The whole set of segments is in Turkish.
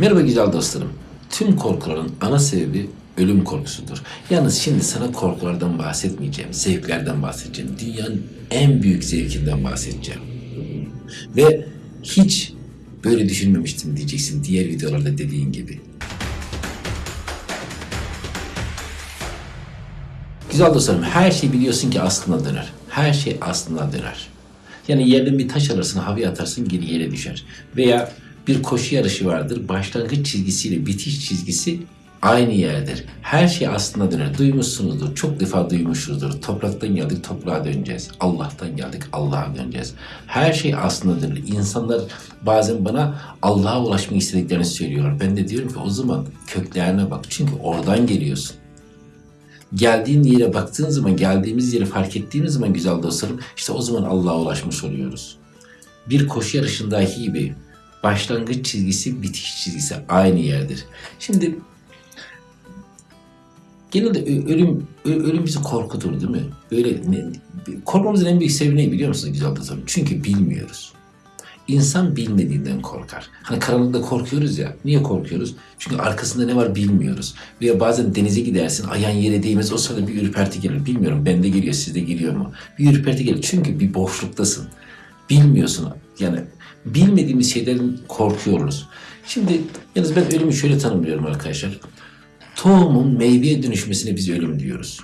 Merhaba güzel dostlarım. Tüm korkuların ana sebebi ölüm korkusudur. Yalnız şimdi sana korkulardan bahsetmeyeceğim, zevklerden bahsedeceğim. Dünyanın en büyük zevkinden bahsedeceğim. Ve hiç böyle düşünmemiştim diyeceksin diğer videolarda dediğin gibi. Güzel dostlarım her şey biliyorsun ki aslına döner. Her şey aslına döner. Yani yerden bir taş alırsın havaya atarsın geri yere düşer. Veya bir koşu yarışı vardır. Başlangıç çizgisiyle bitiş çizgisi aynı yerdir. Her şey aslına döner. Duymuşsunuzdur. Çok defa duymuşuzdur. Topraktan geldik toprağa döneceğiz. Allah'tan geldik Allah'a döneceğiz. Her şey aslına döner. İnsanlar bazen bana Allah'a ulaşmak istediklerini söylüyorlar. Ben de diyorum ki o zaman köklerine bak. Çünkü oradan geliyorsun geldiğin yere baktığın zaman, geldiğimiz yeri fark ettiğimiz zaman güzel dostlarım, işte o zaman Allah'a ulaşmış oluyoruz. Bir koşu yarışındaki gibi başlangıç çizgisi, bitiş çizgisi aynı yerdir. Şimdi genelde ölüm ölüm bizi korkutur değil mi? Böyle korkmamızın en büyük sebebi ne biliyor musunuz güzel dostlarım? Çünkü bilmiyoruz. İnsan bilmediğinden korkar. Hani karanlıkta korkuyoruz ya. Niye korkuyoruz? Çünkü arkasında ne var bilmiyoruz. Veya bazen denize gidersin, ayağın yere değmez. O sırada bir ürperti gelir. Bilmiyorum bende geliyor, sizde geliyor mu? Bir ürperti gelir. Çünkü bir boşluktasın. Bilmiyorsun. Yani bilmediğimiz şeylerin korkuyoruz. Şimdi yalnız ben ölümü şöyle tanımlıyorum arkadaşlar. Tohumun meyveye dönüşmesine biz ölüm diyoruz.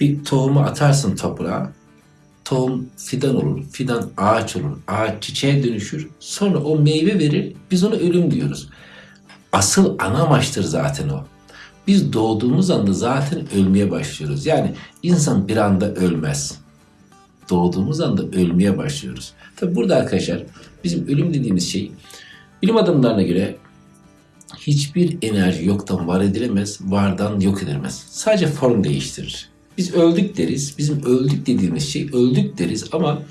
Bir tohumu atarsın toprağa, tohum fidan olur, fidan ağaç olur, ağaç çiçeğe dönüşür. Sonra o meyve verir, biz ona ölüm diyoruz. Asıl ana amaçtır zaten o. Biz doğduğumuz anda zaten ölmeye başlıyoruz. Yani insan bir anda ölmez. Doğduğumuz anda ölmeye başlıyoruz. Tabi burada arkadaşlar bizim ölüm dediğimiz şey bilim adamlarına göre hiçbir enerji yoktan var edilemez, vardan yok edilemez. Sadece form değiştirir. Biz öldük deriz. Bizim öldük dediğimiz şey öldük deriz ama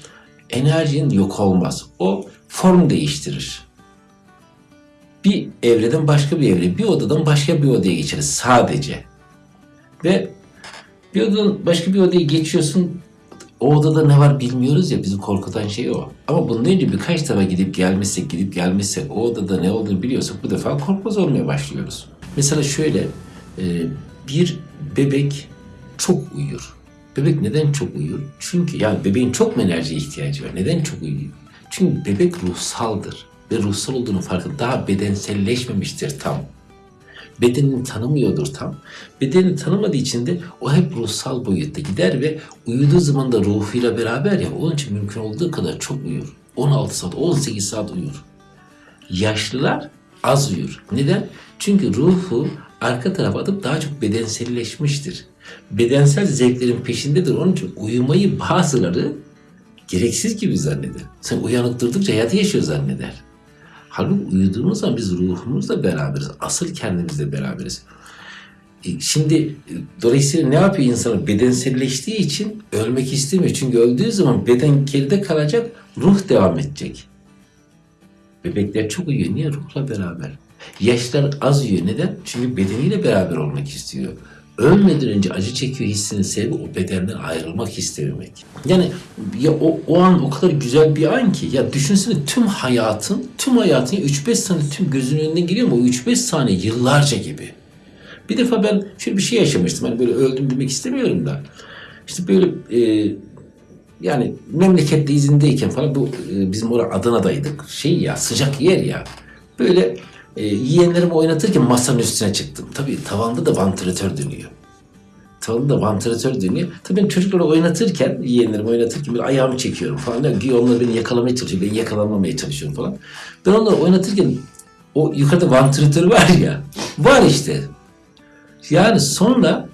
enerjinin yok olmaz. O form değiştirir. Bir evreden başka bir evre, bir odadan başka bir odaya geçeriz sadece. Ve bir odadan başka bir odaya geçiyorsun. O odada ne var bilmiyoruz ya bizi korkutan şey o. Ama bundan önce birkaç defa gidip gelmişsek gidip gelmişsek o odada ne olduğunu biliyorsak bu defa korkmaz olmaya başlıyoruz. Mesela şöyle e, bir bebek çok uyur. Bebek neden çok uyur? Çünkü yani bebeğin çok mu enerjiye ihtiyacı var? Neden çok uyuyor? Çünkü bebek ruhsaldır. Ve ruhsal olduğunu farkında daha bedenselleşmemiştir tam. Bedenini tanımıyordur tam. Bedenini tanımadığı için de o hep ruhsal boyutta gider ve uyuduğu zaman da ruhuyla beraber ya onun için mümkün olduğu kadar çok uyur. 16 saat, 18 saat uyur. Yaşlılar az uyur. Neden? Çünkü ruhu arka tarafa atıp daha çok bedenselleşmiştir. Bedensel zevklerin peşindedir. Onun için uyumayı bazıları gereksiz gibi zanneder. Sen uyanık durdukça hayatı yaşıyor zanneder. Halbuki uyuduğumuz zaman biz ruhumuzla beraberiz. Asıl kendimizle beraberiz. E, Şimdi e, dolayısıyla ne yapıyor insan? Bedenselleştiği için ölmek istemiyor. Çünkü öldüğü zaman beden geride kalacak, ruh devam edecek. Bebekler çok uyuyor. Niye? Ruhla beraber. Yaşlar az uyuyor. Neden? Çünkü bedeniyle beraber olmak istiyor. Ölmeden önce acı çekiyor hissinin sebebi o bedenden ayrılmak istememek. Yani ya o, o an o kadar güzel bir an ki ya düşünsene tüm hayatın, tüm hayatın 3-5 saniye tüm gözünün önünden geliyor mu? O 3-5 saniye yıllarca gibi. Bir defa ben şöyle bir şey yaşamıştım. Hani böyle öldüm demek istemiyorum da. İşte böyle e, yani memlekette izindeyken falan bu e, bizim orada Adana'daydık. Şey ya sıcak yer ya. Böyle e, yeğenlerimi oynatırken masanın üstüne çıktım. Tabii tavanda da vantilatör dönüyor. Tavanda da vantilatör dönüyor. Tabii ben çocukları oynatırken, yeğenlerimi oynatırken böyle ayağımı çekiyorum falan. Yani onlar beni yakalamaya çalışıyor. Ben yakalanmamaya çalışıyorum falan. Ben onları oynatırken o yukarıda vantilatör var ya. Var işte. Yani sonra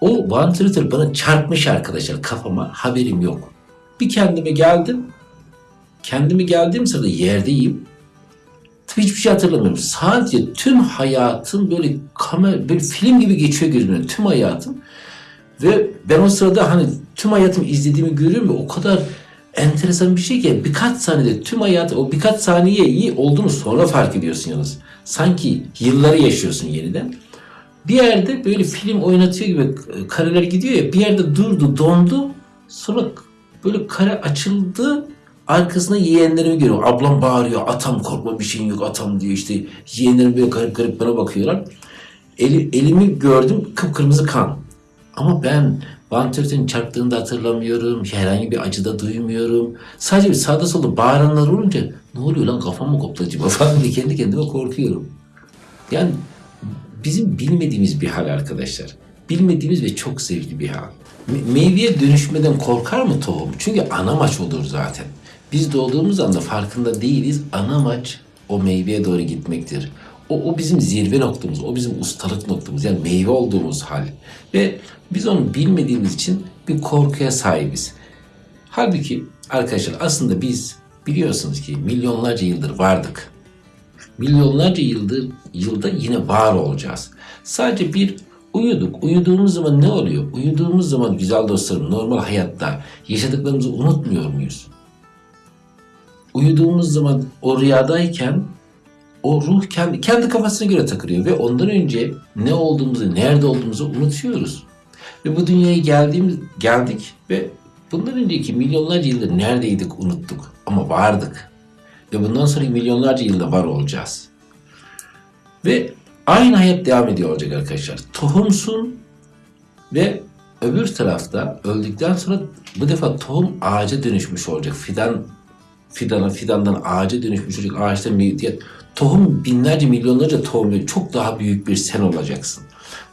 o vantilatör bana çarpmış arkadaşlar kafama. Haberim yok. Bir kendime geldim. Kendime geldiğim sırada yerdeyim. Hiçbir şey hatırlamıyorum. Sadece tüm hayatım böyle kamera, böyle film gibi geçiyor gözümden. Tüm hayatım. Ve ben o sırada hani tüm hayatımı izlediğimi görüyorum ve o kadar enteresan bir şey ki birkaç saniyede tüm hayatı o birkaç saniye iyi olduğunu sonra fark ediyorsun yalnız. Sanki yılları yaşıyorsun yeniden. Bir yerde böyle film oynatıyor gibi e, kareler gidiyor ya bir yerde durdu dondu sonra böyle kare açıldı Arkasında yeğenlerimi görüyorum. Ablam bağırıyor. Atam korkma bir şeyin yok atam diyor işte. Yeğenlerim böyle garip garip bana bakıyorlar. Eli, elimi gördüm kıpkırmızı kan. Ama ben vantilatörün çarptığını da hatırlamıyorum. Herhangi bir acı da duymuyorum. Sadece bir sağda solda bağıranlar olunca ne oluyor lan kafam mı koptu acaba falan diye kendi kendime korkuyorum. Yani bizim bilmediğimiz bir hal arkadaşlar. Bilmediğimiz ve çok zevkli bir hal. Me- meyveye dönüşmeden korkar mı tohum? Çünkü ana maç olur zaten. Biz doğduğumuz anda farkında değiliz. Ana maç o meyveye doğru gitmektir. O, o bizim zirve noktamız, o bizim ustalık noktamız. Yani meyve olduğumuz hal. Ve biz onu bilmediğimiz için bir korkuya sahibiz. Halbuki arkadaşlar aslında biz biliyorsunuz ki milyonlarca yıldır vardık milyonlarca yıldır yılda yine var olacağız. Sadece bir uyuduk. Uyuduğumuz zaman ne oluyor? Uyuduğumuz zaman güzel dostlarım normal hayatta yaşadıklarımızı unutmuyor muyuz? Uyuduğumuz zaman o rüyadayken o ruh kendi, kendi kafasına göre takılıyor ve ondan önce ne olduğumuzu, nerede olduğumuzu unutuyoruz. Ve bu dünyaya geldiğimiz, geldik ve bundan önceki milyonlarca yıldır neredeydik unuttuk ama vardık. Ve bundan sonraki milyonlarca yılda var olacağız. Ve aynı hayat devam ediyor olacak arkadaşlar. Tohumsun ve öbür tarafta öldükten sonra bu defa tohum ağaca dönüşmüş olacak. Fidan fidana, fidandan ağaca dönüşmüş olacak. Ağaçta meyve, tohum binlerce milyonlarca tohum ve çok daha büyük bir sen olacaksın.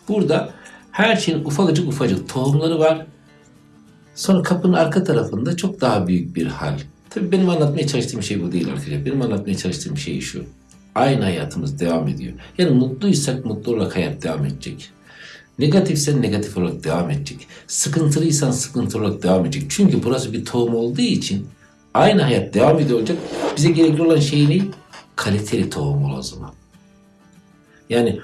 Burada her şeyin ufacık ufacık tohumları var. Sonra kapının arka tarafında çok daha büyük bir hal. Tabii benim anlatmaya çalıştığım şey bu değil arkadaşlar. Benim anlatmaya çalıştığım şey şu. Aynı hayatımız devam ediyor. Yani mutluysak mutlu olarak hayat devam edecek. Negatifsen negatif olarak devam edecek. Sıkıntılıysan sıkıntılı olarak devam edecek. Çünkü burası bir tohum olduğu için aynı hayat devam ediyor olacak. Bize gerekli olan şey ne? Kaliteli tohum ol o zaman. Yani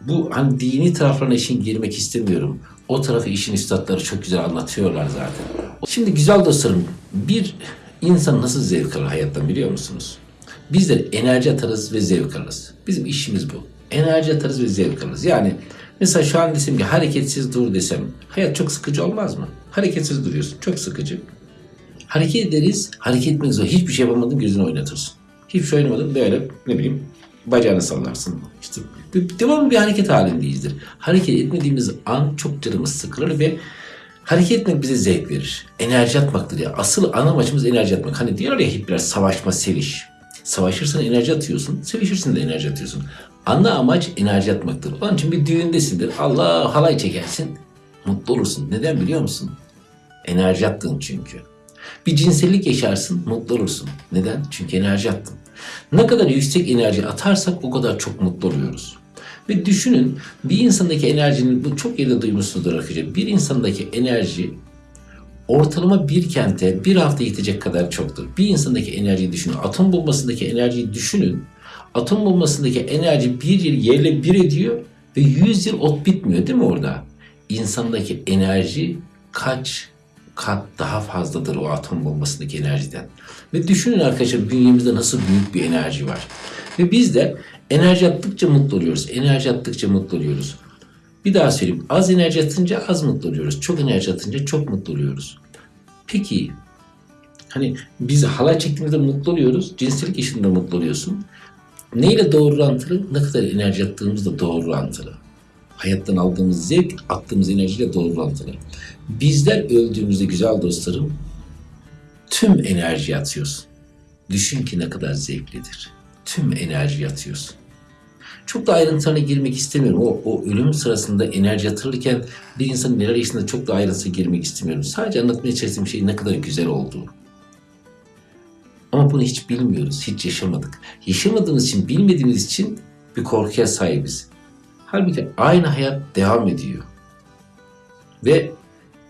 bu hani dini taraflarına işin girmek istemiyorum. O tarafı işin üstadları çok güzel anlatıyorlar zaten. Şimdi güzel dostlarım bir insan nasıl zevk alır hayattan biliyor musunuz? Bizler enerji atarız ve zevk alırız. Bizim işimiz bu. Enerji atarız ve zevk alırız. Yani mesela şu an desem ki hareketsiz dur desem hayat çok sıkıcı olmaz mı? Hareketsiz duruyorsun. Çok sıkıcı. Hareket ederiz. Hareket etmek zor. Hiçbir şey yapamadın gözünü oynatırsın. Hiçbir şey oynamadın böyle ne bileyim bacağını sallarsın. İşte devamlı bir hareket halindeyizdir. Hareket etmediğimiz an çok canımız sıkılır ve hareket etmek bize zevk verir. Enerji atmaktır ya. Asıl ana amacımız enerji atmak. Hani diyorlar ya hippiler savaşma, seviş. Savaşırsan enerji atıyorsun, sevişirsin de enerji atıyorsun. Ana amaç enerji atmaktır. Onun için bir düğündesindir. Allah halay çekersin. Mutlu olursun. Neden biliyor musun? Enerji attın çünkü. Bir cinsellik yaşarsın, mutlu olursun. Neden? Çünkü enerji attın. Ne kadar yüksek enerji atarsak o kadar çok mutlu oluyoruz. Ve düşünün bir insandaki enerjinin, bu çok yerde duymuşsunuzdur arkadaşlar. Bir insandaki enerji ortalama bir kente bir hafta yetecek kadar çoktur. Bir insandaki enerjiyi düşünün. Atom bombasındaki enerjiyi düşünün. Atom bombasındaki enerji bir yıl yerle bir ediyor ve 100 yıl ot bitmiyor değil mi orada? İnsandaki enerji kaç kat daha fazladır o atom bombasındaki enerjiden. Ve düşünün arkadaşlar bünyemizde nasıl büyük bir enerji var. Ve biz de enerji attıkça mutlu oluyoruz. Enerji attıkça mutlu oluyoruz. Bir daha söyleyeyim. Az enerji atınca az mutlu oluyoruz. Çok enerji atınca çok mutlu oluyoruz. Peki hani biz halay çektiğimizde mutlu oluyoruz. Cinsellik işinde mutlu oluyorsun. Neyle doğru orantılı? Ne kadar enerji attığımızla doğru orantılı. Hayattan aldığımız zevk, attığımız enerjiyle doğru orantılı. Bizler öldüğümüzde güzel dostlarım tüm enerji atıyorsun. Düşün ki ne kadar zevklidir. Tüm enerji atıyorsun. Çok da ayrıntılarına girmek istemiyorum. O, o ölüm sırasında enerji atılırken bir insanın neler yaşadığında çok da ayrıntıya girmek istemiyorum. Sadece anlatmaya çalıştığım şey ne kadar güzel olduğu. Ama bunu hiç bilmiyoruz, hiç yaşamadık. Yaşamadığımız için, bilmediğimiz için bir korkuya sahibiz. Halbuki aynı hayat devam ediyor. Ve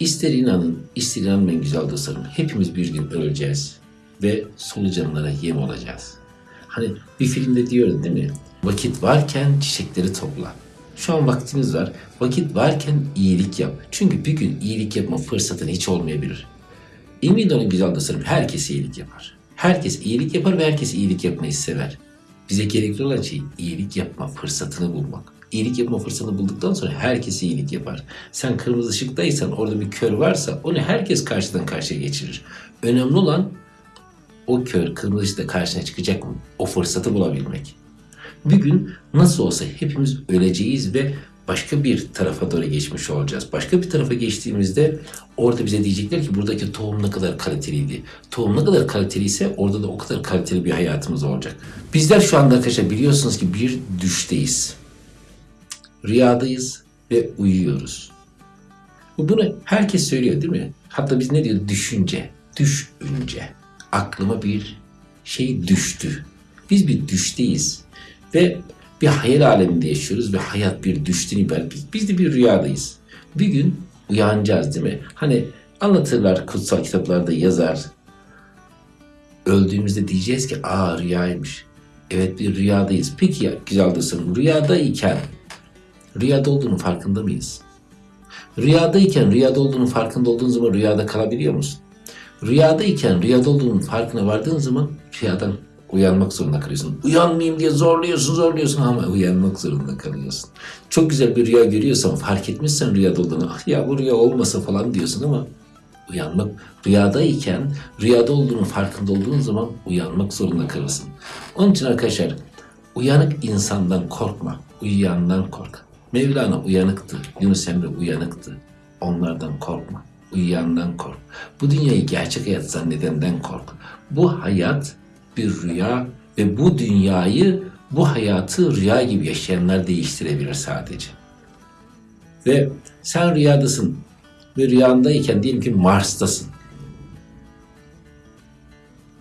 ister inanın, ister inanmayın güzel dostlarım. Hepimiz bir gün öleceğiz ve solucanlara yem olacağız. Hani bir filmde diyoruz değil mi? Vakit varken çiçekleri topla. Şu an vaktimiz var. Vakit varken iyilik yap. Çünkü bir gün iyilik yapma fırsatın hiç olmayabilir. Emin olun güzel dostlarım herkes iyilik yapar. Herkes iyilik yapar ve herkes iyilik yapmayı sever. Bize gerekli olan şey iyilik yapma fırsatını bulmak. İyilik yapma fırsatını bulduktan sonra herkes iyilik yapar. Sen kırmızı ışıktaysan orada bir kör varsa onu herkes karşıdan karşıya geçirir. Önemli olan o kör kırmızı ışıkta karşına çıkacak mı? O fırsatı bulabilmek. Bir gün nasıl olsa hepimiz öleceğiz ve başka bir tarafa doğru geçmiş olacağız. Başka bir tarafa geçtiğimizde orada bize diyecekler ki buradaki tohum ne kadar kaliteliydi. Tohum ne kadar kaliteliyse orada da o kadar kaliteli bir hayatımız olacak. Bizler şu anda arkadaşlar biliyorsunuz ki bir düşteyiz. Rüyadayız ve uyuyoruz. Bunu herkes söylüyor değil mi? Hatta biz ne diyoruz? Düşünce. Düşünce. Aklıma bir şey düştü. Biz bir düşteyiz. Ve bir hayal aleminde yaşıyoruz ve hayat bir düşten ibaret. Biz, biz de bir rüyadayız. Bir gün uyanacağız değil mi? Hani anlatırlar kutsal kitaplarda yazar. Öldüğümüzde diyeceğiz ki aa rüyaymış. Evet bir rüyadayız. Peki ya güzel dostum rüyadayken rüyada olduğunun farkında mıyız? Rüyadayken rüyada olduğunun farkında olduğun zaman rüyada kalabiliyor musun? Rüyadayken rüyada olduğunun farkına vardığın zaman rüyadan uyanmak zorunda kalıyorsun. Uyanmayayım diye zorluyorsun zorluyorsun ama uyanmak zorunda kalıyorsun. Çok güzel bir rüya görüyorsan fark etmişsen rüyada olduğunu ah ya bu rüya olmasa falan diyorsun ama uyanmak rüyadayken rüyada olduğunun farkında olduğun zaman uyanmak zorunda kalırsın. Onun için arkadaşlar uyanık insandan korkma, uyuyandan kork. Mevlana uyanıktı, Yunus Emre uyanıktı. Onlardan korkma, uyuyandan kork. Bu dünyayı gerçek hayat zannedenden kork. Bu hayat bir rüya ve bu dünyayı, bu hayatı rüya gibi yaşayanlar değiştirebilir sadece. Ve sen rüyadasın ve rüyandayken diyelim ki Mars'tasın.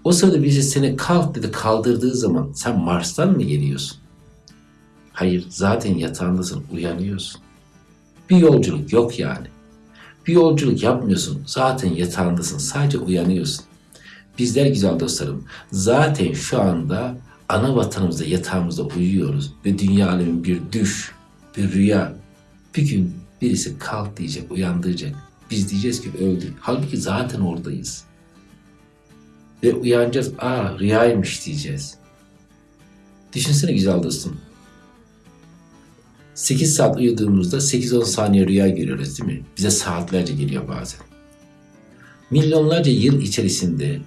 O sırada birisi seni kalk dedi kaldırdığı zaman sen Mars'tan mı geliyorsun? Hayır zaten yatağındasın uyanıyorsun. Bir yolculuk yok yani. Bir yolculuk yapmıyorsun zaten yatağındasın sadece uyanıyorsun. Bizler güzel dostlarım zaten şu anda ana vatanımızda yatağımızda uyuyoruz ve dünya alemi bir düş, bir rüya. Bir gün birisi kalk diyecek, uyandıracak. Biz diyeceğiz ki öldük. Halbuki zaten oradayız. Ve uyanacağız, aa rüyaymış diyeceğiz. Düşünsene güzel dostum. 8 saat uyuduğumuzda 8-10 saniye rüya görüyoruz değil mi? Bize saatlerce geliyor bazen. Milyonlarca yıl içerisinde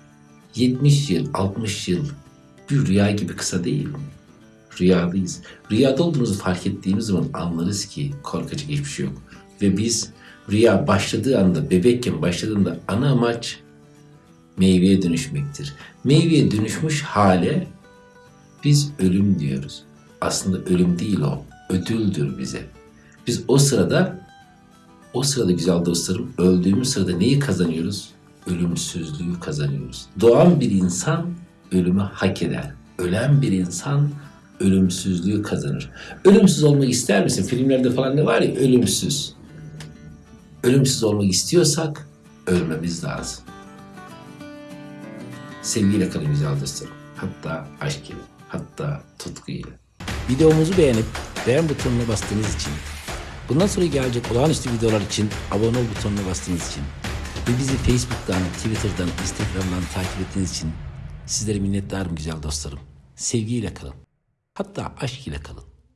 70 yıl, 60 yıl bir rüya gibi kısa değil mi? Rüyadayız. Rüyada olduğumuzu fark ettiğimiz zaman anlarız ki korkacak hiçbir şey yok. Ve biz rüya başladığı anda, bebekken başladığında ana amaç meyveye dönüşmektir. Meyveye dönüşmüş hale biz ölüm diyoruz. Aslında ölüm değil o, ödüldür bize. Biz o sırada, o sırada güzel dostlarım, öldüğümüz sırada neyi kazanıyoruz? Ölümsüzlüğü kazanıyoruz. Doğan bir insan ölümü hak eder. Ölen bir insan ölümsüzlüğü kazanır. Ölümsüz olmak ister misin? Filmlerde falan ne var ya ölümsüz. Ölümsüz olmak istiyorsak ölmemiz lazım. Sevgiyle kalın güzel dostlarım. Hatta aşk ile, hatta tutku ile. Videomuzu beğenip beğen butonuna bastığınız için, bundan sonra gelecek olağanüstü videolar için abone ol butonuna bastığınız için ve bizi Facebook'tan, Twitter'dan, Instagram'dan takip ettiğiniz için sizlere minnettarım güzel dostlarım. Sevgiyle kalın. Hatta aşk ile kalın.